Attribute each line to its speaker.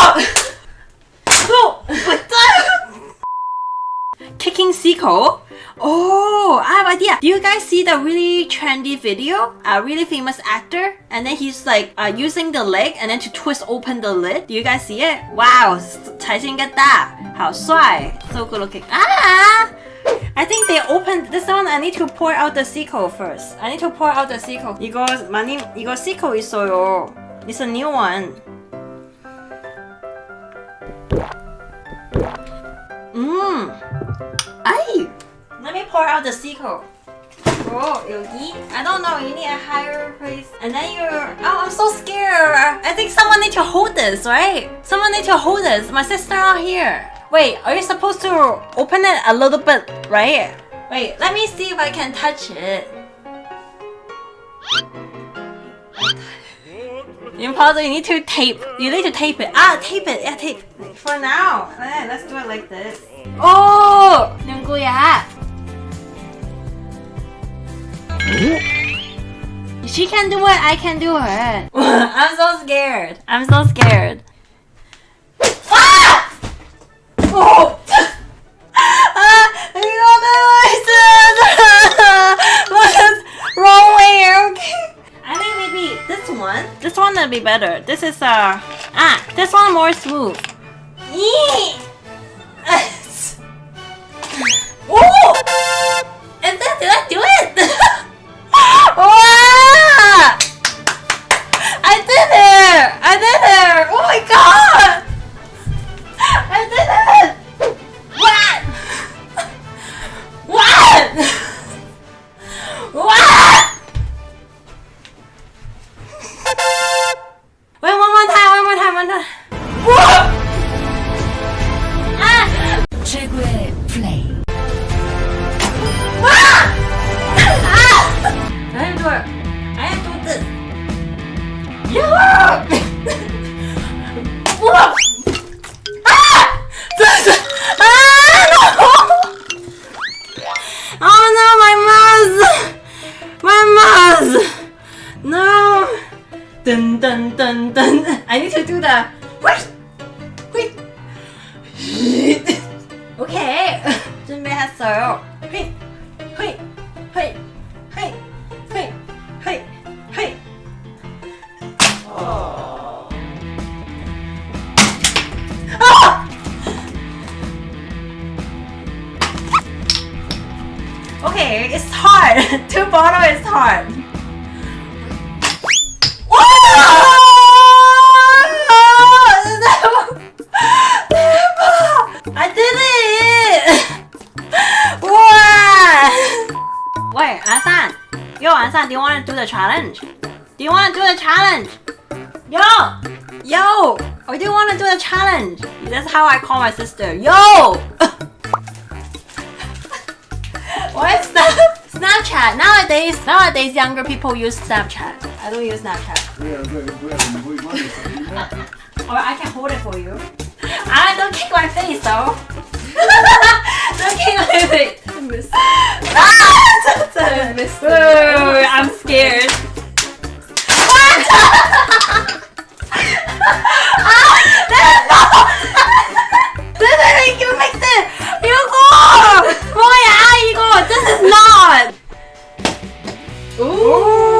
Speaker 1: Oh! What the? Kicking Seiko. Oh, I have idea. Do you guys see the really trendy video? A really famous actor, and then he's like uh, using the leg and then to twist open the lid. Do you guys see it? Wow, 才先 get that. 好帅 So good looking. Ah! I think they opened this one. I need to pour out the Seiko first. I need to pour out the Seiko. 이거 많이 이거 Seiko 있어요. It's a new one. Mmm. 아이. Let me pour out the Seiko. Oh, 여기? I don't know. You need a higher place. And then you're. Oh, I'm so scared. I think someone need to hold this, right? Someone need to hold this. My sister out here. Wait, are you supposed to open it a little bit, right? Wait, let me see if I can touch it. Impossible, you need to tape. You need to tape it. Ah, tape it. Yeah, tape. For now. Yeah, let's do it like this. Oh! 누구야? She can do it, I can do it. I'm so scared. I'm so scared. Be better. This is uh ah, this one more smooth. Dun dun dun dun. I need to do the. Wait! Wait! 오케이 준비했어요. 휘, 휘, 휘, 휘, 휘, 휘, 휘. 아! Okay, it's hard. Two bottle is hard. Do you want to do the challenge? Do you want to do the challenge? Yo! Yo! Or do you want to do the challenge? That's how I call my sister. Yo! what is that? Snapchat. Nowadays, nowadays younger people use Snapchat. I don't use Snapchat. Or I can hold it for you. I don't kick my face though. don't kick my face. Ah! Ooh, Ooh.